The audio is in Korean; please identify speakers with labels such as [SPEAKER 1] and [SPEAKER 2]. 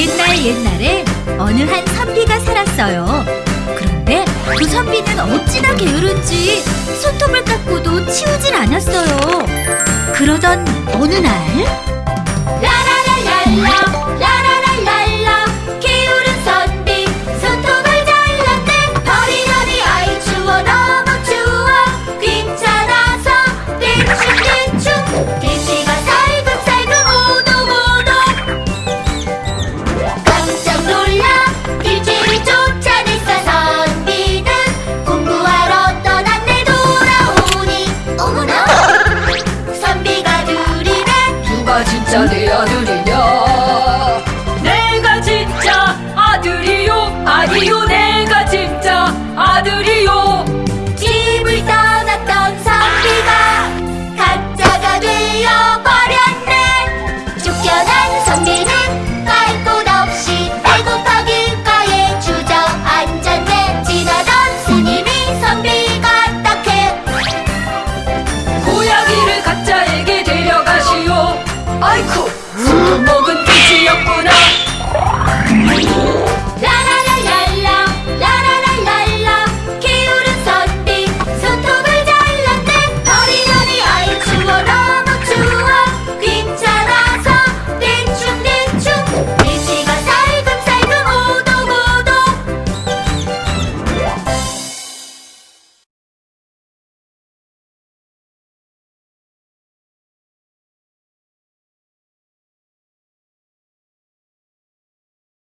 [SPEAKER 1] 옛날 옛날에 어느 한 선비가 살았어요. 그런데 그 선비는 어찌나 게으른지 손톱을 깎고도 치우질 않았어요. 그러던 어느 날
[SPEAKER 2] 천리는 갈곳 없이 배고파길 가에 주저앉았네 지나던 스님이 선비가 딱해. 고양이를 갖자